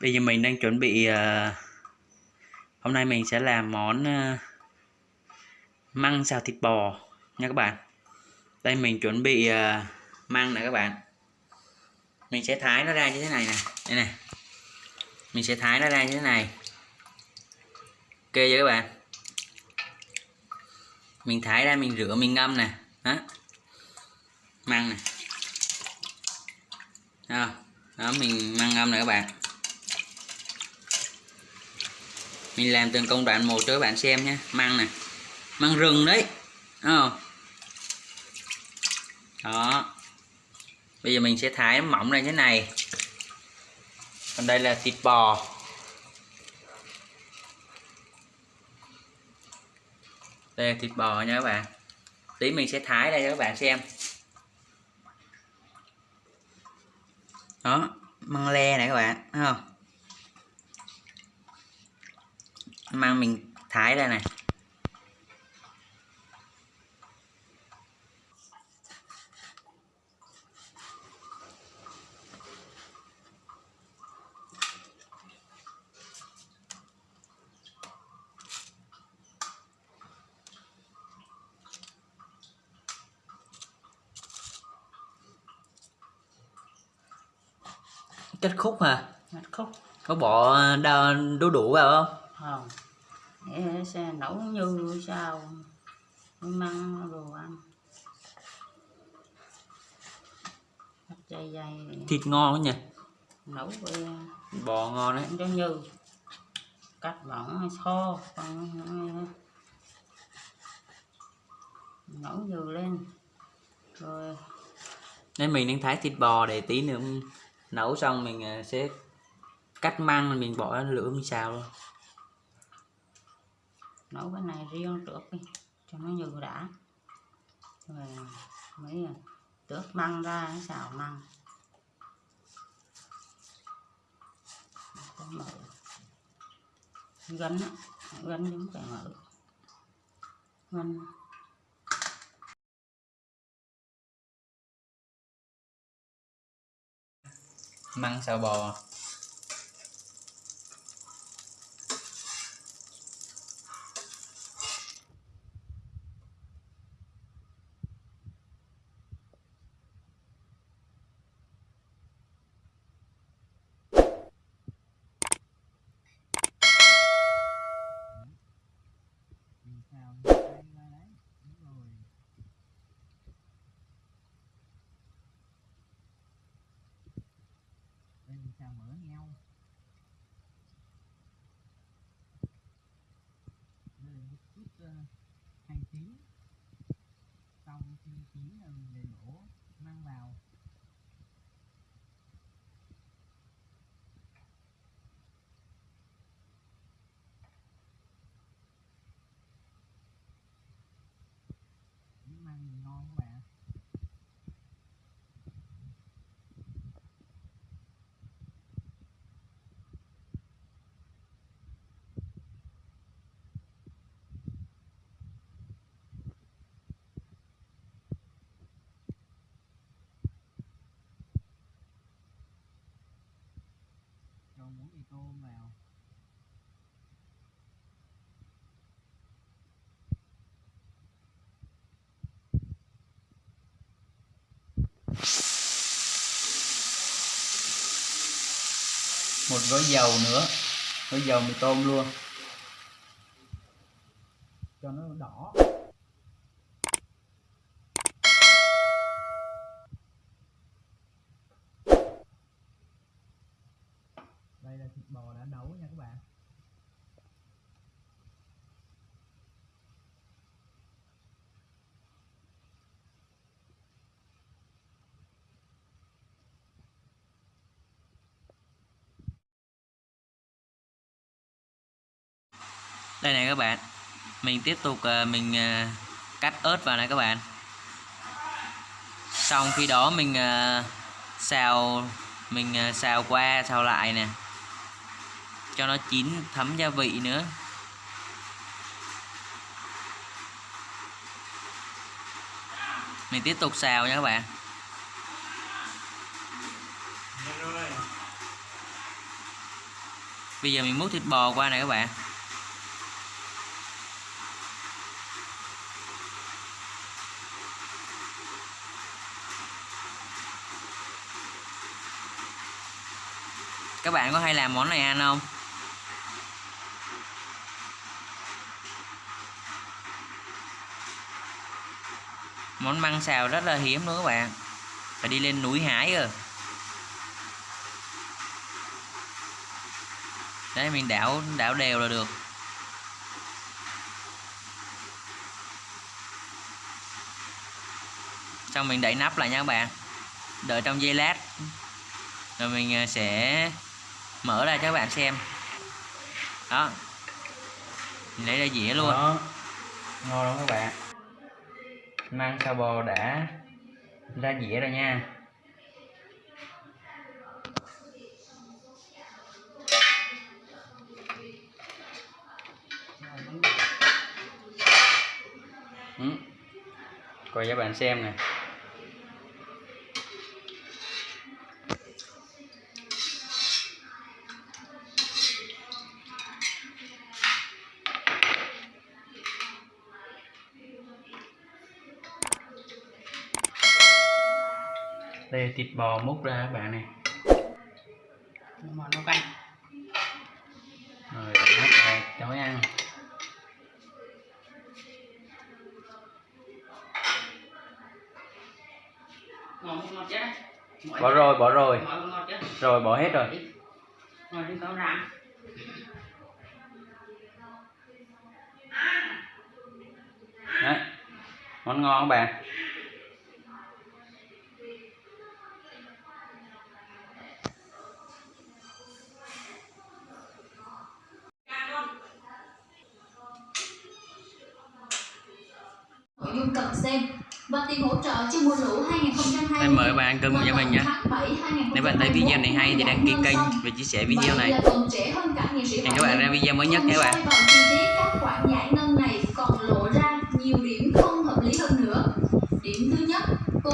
Bây giờ mình đang chuẩn bị ờ, hôm nay mình sẽ làm món ờ, măng xào thịt bò nha các bạn. Đây, mình chuẩn bị ờ, măng nè các bạn. Mình sẽ thái nó ra như thế này nè. Đây này. Mình sẽ thái nó ra như thế này. Ok chưa các bạn? Mình thái ra, mình rửa, mình ngâm nè. Đó. Măng nè. Đó. Đó, mình măng ngâm nè các bạn mình làm từng công đoạn một cho các bạn xem nhé măng này, măng rừng đấy. Không? Đó. Bây giờ mình sẽ thái mỏng ra như thế này. Còn đây là thịt bò. Đây là thịt bò nha các bạn. Tí mình sẽ thái đây cho các bạn xem. Đó. Măng le này các bạn. Thấy không? Mang mình thái ra này. Kết khúc hả? Mạch khúc. Có bỏ đau đu đủ vào không? Không sẽ nấu như sao? Măng đồ ăn. Dày dày. Thịt ngon quá nhỉ? Nấu với bò ngon đấy. Giống như cắt mỏng kho nấu dừ lên. Rồi. Nên mình đang thái thịt bò để tí nữa nấu xong mình à, sẽ cắt măng mình bỏ lửa mình xào luôn nấu cái này riêng trước đi, cho nó nhừ đã. Rồi mới tước măng ra xào măng. Cái mở gánh gánh gân giống phải mở gánh măng xào bò. Đây mở nhau. Đây là một chút uh, hành tím xong khi chín là ờ, mình để đổ mang vào những măng thì ngon các bạn cho muỗng mì tôm vào một gói dầu nữa. Gói dầu mì tôm luôn. Cho nó đỏ. Đây là thịt bò đã nấu nha các bạn. Đây này các bạn. Mình tiếp tục ờ, mình ờ, cắt ớt vào này các bạn. Xong khi đó mình ờ, xào mình xào qua, xào lại nè. Cho nó chín thấm gia vị nữa. Mình tiếp tục xào nha các bạn. Bây giờ mình múc thịt bò qua này các bạn. Các bạn có hay làm món này ăn không? Món măng xào rất là hiếm luôn các bạn. Phải đi lên núi hái rồi. Đấy, mình đảo đảo đều là được. Xong mình đậy nắp lại nha các bạn. Đợi trong giây lát. Rồi mình à, sẽ mở ra cho các bạn xem. Đó. Lấy ra dĩa luôn. Đó. ngon lắm các bạn. Mang sao bò đã ra dĩa rồi nha. Ừ. coi cho bạn xem nè. Là thịt bò múc ra các bạn này. Bò nấu canh. Rồi nắp lại cho ăn. Bỏ rồi bỏ rồi. Rồi bỏ hết rồi. Rồi đi đấy món ngon các bạn dung cần xem và tiền hỗ trợ cho mùa lũ 2020 Em mời bạn ăn cơm với mình nhé. Nếu bạn thấy video này hay thì đăng ký kênh và chia sẻ video này. Hẹn các bạn ra video mới nhất nhé các bạn. Các khoản giải ngân này còn lộ ra nhiều điểm không hợp lý hơn nữa. Điểm thứ nhất, cô